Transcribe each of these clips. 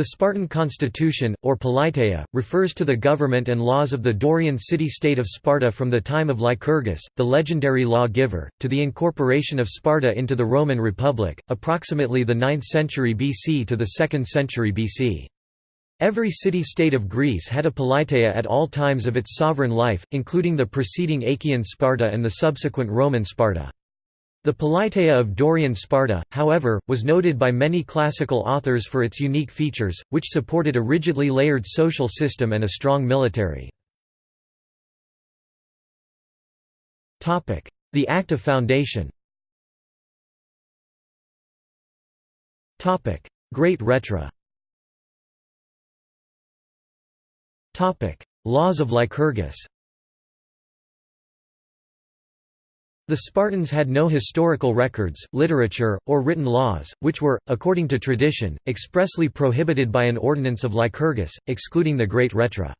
The Spartan constitution, or politeia, refers to the government and laws of the Dorian city-state of Sparta from the time of Lycurgus, the legendary law-giver, to the incorporation of Sparta into the Roman Republic, approximately the 9th century BC to the 2nd century BC. Every city-state of Greece had a politeia at all times of its sovereign life, including the preceding Achaean Sparta and the subsequent Roman Sparta. The Politeia of Dorian Sparta, however, was noted by many classical authors for its unique features, which supported a rigidly layered social system and a strong military. The Act of Foundation Great Rhetra Laws of Lycurgus The Spartans had no historical records, literature, or written laws, which were, according to tradition, expressly prohibited by an ordinance of Lycurgus, excluding the Great Rhetra.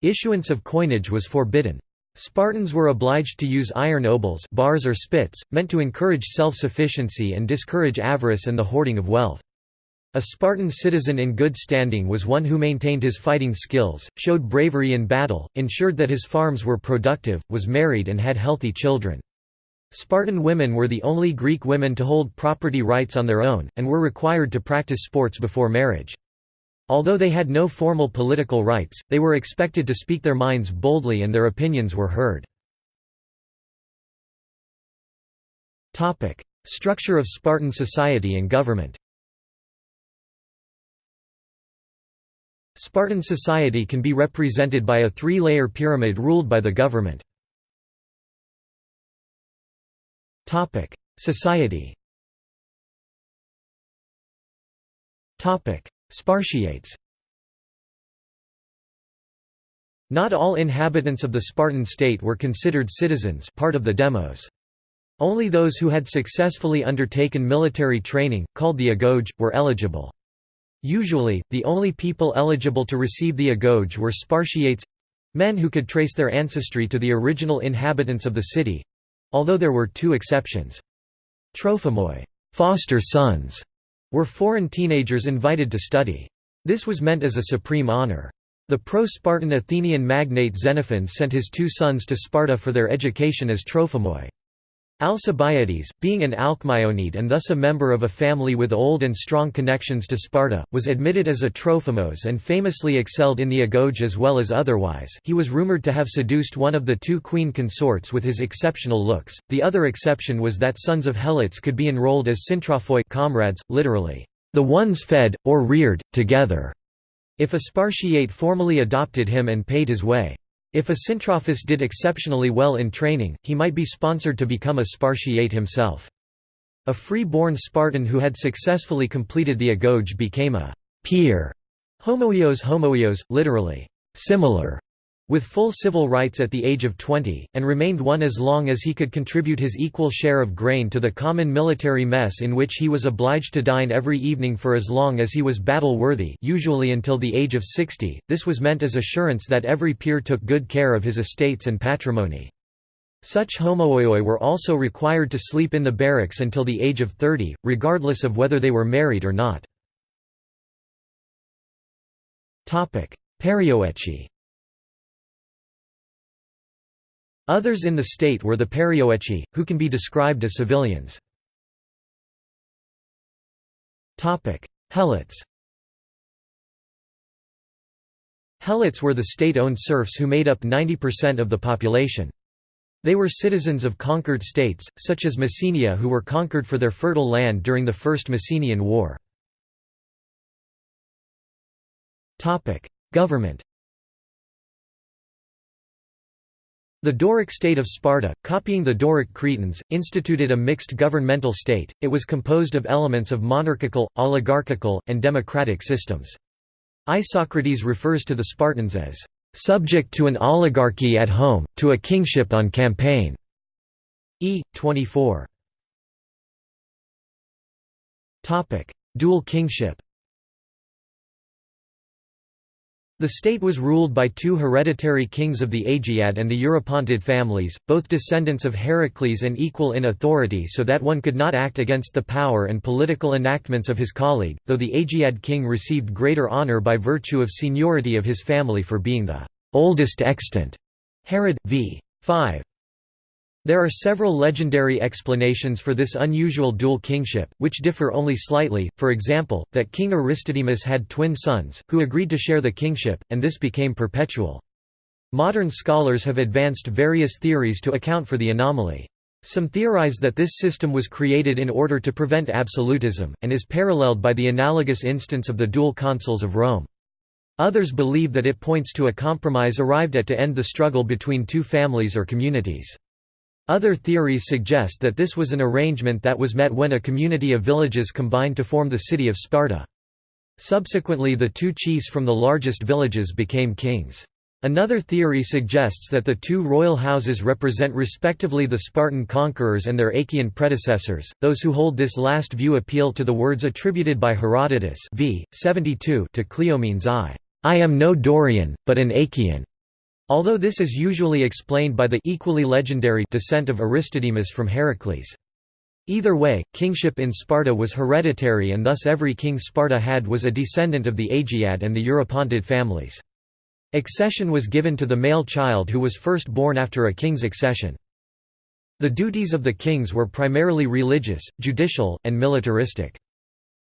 Issuance of coinage was forbidden. Spartans were obliged to use iron obols bars or spits, meant to encourage self-sufficiency and discourage avarice and the hoarding of wealth. A Spartan citizen in good standing was one who maintained his fighting skills, showed bravery in battle, ensured that his farms were productive, was married and had healthy children. Spartan women were the only Greek women to hold property rights on their own, and were required to practice sports before marriage. Although they had no formal political rights, they were expected to speak their minds boldly and their opinions were heard. Structure of Spartan society and government Spartan society can be represented by a three-layer pyramid ruled by the government. Society. Spartiates. Not all inhabitants of the Spartan state were considered citizens, part of the demos. Only those who had successfully undertaken military training, called the agoge, were eligible. Usually, the only people eligible to receive the agoge were Spartiates—men who could trace their ancestry to the original inhabitants of the city, Although there were two exceptions. Trophimoi foster sons", were foreign teenagers invited to study. This was meant as a supreme honor. The pro-Spartan Athenian magnate Xenophon sent his two sons to Sparta for their education as Trophimoi. Alcibiades, being an Alcmaeonid and thus a member of a family with old and strong connections to Sparta, was admitted as a Trophimos and famously excelled in the agoge as well as otherwise he was rumored to have seduced one of the two queen consorts with his exceptional looks. The other exception was that sons of Helots could be enrolled as syntrophoi comrades, literally, the ones fed, or reared, together, if a Spartiate formally adopted him and paid his way. If a syntrophus did exceptionally well in training, he might be sponsored to become a Spartiate himself. A free-born Spartan who had successfully completed the agoge became a peer, homoios homoios, literally, similar, with full civil rights at the age of 20, and remained one as long as he could contribute his equal share of grain to the common military mess in which he was obliged to dine every evening for as long as he was battle-worthy usually until the age of 60, this was meant as assurance that every peer took good care of his estates and patrimony. Such homoioi were also required to sleep in the barracks until the age of 30, regardless of whether they were married or not. Perioeci Others in the state were the perioeci, who can be described as civilians. Helots Helots were the state-owned serfs who made up 90% of the population. They were citizens of conquered states, such as Messenia who were conquered for their fertile land during the First Messenian War. Government The Doric state of Sparta, copying the Doric Cretans, instituted a mixed governmental state, it was composed of elements of monarchical, oligarchical, and democratic systems. Isocrates refers to the Spartans as, "...subject to an oligarchy at home, to a kingship on campaign." E. 24. Dual kingship The state was ruled by two hereditary kings of the Agiad and the Eurypontid families, both descendants of Heracles and equal in authority so that one could not act against the power and political enactments of his colleague, though the Agiad king received greater honour by virtue of seniority of his family for being the oldest extant. Herod, v. 5. There are several legendary explanations for this unusual dual kingship, which differ only slightly, for example, that King Aristodemus had twin sons, who agreed to share the kingship, and this became perpetual. Modern scholars have advanced various theories to account for the anomaly. Some theorize that this system was created in order to prevent absolutism, and is paralleled by the analogous instance of the dual consuls of Rome. Others believe that it points to a compromise arrived at to end the struggle between two families or communities. Other theories suggest that this was an arrangement that was met when a community of villages combined to form the city of Sparta. Subsequently the two chiefs from the largest villages became kings. Another theory suggests that the two royal houses represent respectively the Spartan conquerors and their Achaean predecessors. Those who hold this last view appeal to the words attributed by Herodotus v. 72 to Cleomenes I. I am no Dorian, but an Achaean. Although this is usually explained by the equally legendary descent of Aristodemus from Heracles. Either way, kingship in Sparta was hereditary and thus every king Sparta had was a descendant of the Agiad and the Eurypontid families. Accession was given to the male child who was first born after a king's accession. The duties of the kings were primarily religious, judicial, and militaristic.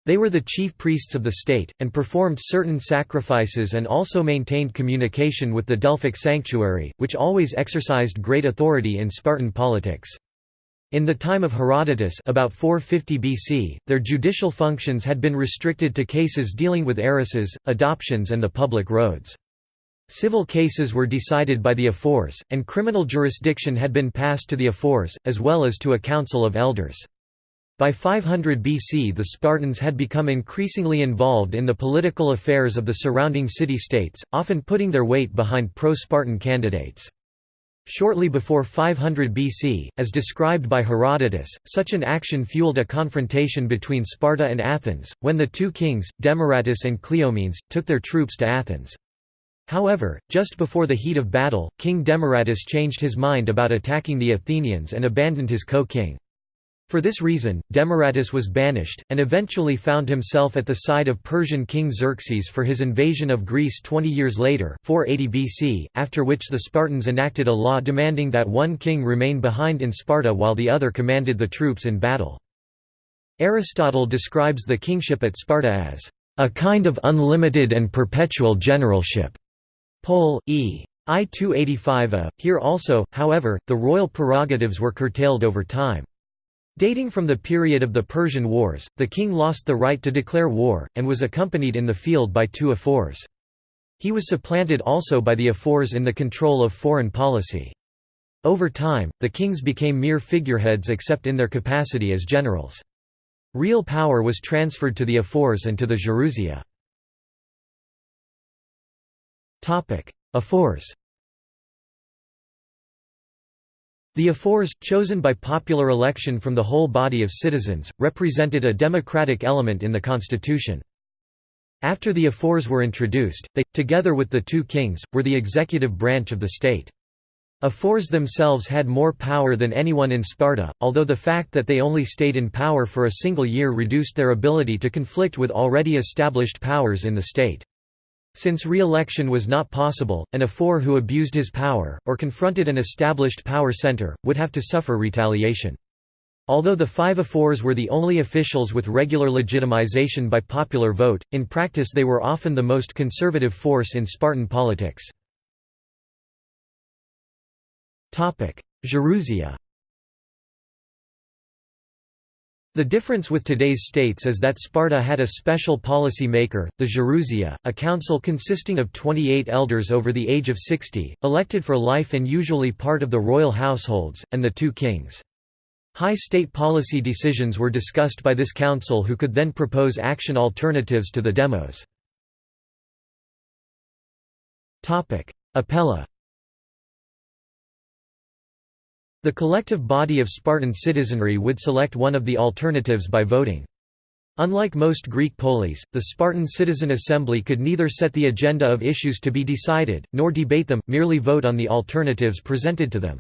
They were the chief priests of the state, and performed certain sacrifices and also maintained communication with the Delphic sanctuary, which always exercised great authority in Spartan politics. In the time of Herodotus about 450 BC, their judicial functions had been restricted to cases dealing with heiresses, adoptions and the public roads. Civil cases were decided by the ephors, and criminal jurisdiction had been passed to the ephors, as well as to a council of elders. By 500 BC the Spartans had become increasingly involved in the political affairs of the surrounding city-states, often putting their weight behind pro-Spartan candidates. Shortly before 500 BC, as described by Herodotus, such an action fueled a confrontation between Sparta and Athens, when the two kings, Demaratus and Cleomenes, took their troops to Athens. However, just before the heat of battle, King Demaratus changed his mind about attacking the Athenians and abandoned his co-king. For this reason, Demaratus was banished, and eventually found himself at the side of Persian king Xerxes for his invasion of Greece 20 years later 480 BC, after which the Spartans enacted a law demanding that one king remain behind in Sparta while the other commanded the troops in battle. Aristotle describes the kingship at Sparta as, "...a kind of unlimited and perpetual generalship." Pol. E. I 285 a. Here also, however, the royal prerogatives were curtailed over time. Dating from the period of the Persian Wars, the king lost the right to declare war, and was accompanied in the field by two ephors. He was supplanted also by the ephors in the control of foreign policy. Over time, the kings became mere figureheads except in their capacity as generals. Real power was transferred to the ephors and to the Gerousia. Ephors The ephors, chosen by popular election from the whole body of citizens, represented a democratic element in the constitution. After the ephors were introduced, they, together with the two kings, were the executive branch of the state. Ephors themselves had more power than anyone in Sparta, although the fact that they only stayed in power for a single year reduced their ability to conflict with already established powers in the state. Since re-election was not possible, an ephor who abused his power, or confronted an established power center, would have to suffer retaliation. Although the five ephors were the only officials with regular legitimization by popular vote, in practice they were often the most conservative force in Spartan politics. Gerousia The difference with today's states is that Sparta had a special policy maker, the Gerousia, a council consisting of 28 elders over the age of 60, elected for life and usually part of the royal households, and the two kings. High state policy decisions were discussed by this council who could then propose action alternatives to the demos. Apella the collective body of Spartan citizenry would select one of the alternatives by voting. Unlike most Greek polis, the Spartan citizen assembly could neither set the agenda of issues to be decided, nor debate them, merely vote on the alternatives presented to them.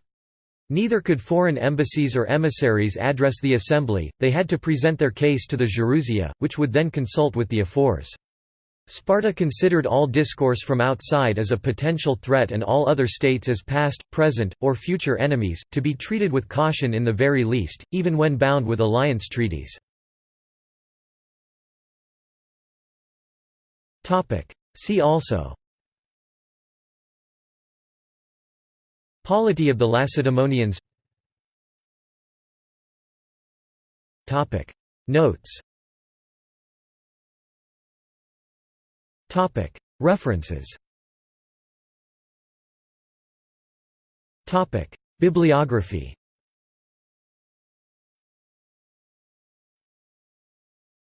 Neither could foreign embassies or emissaries address the assembly, they had to present their case to the Gerousia, which would then consult with the ephors. Sparta considered all discourse from outside as a potential threat and all other states as past, present, or future enemies, to be treated with caution in the very least, even when bound with alliance treaties. See also. Polity of the Lacedaemonians. Notes References. Bibliography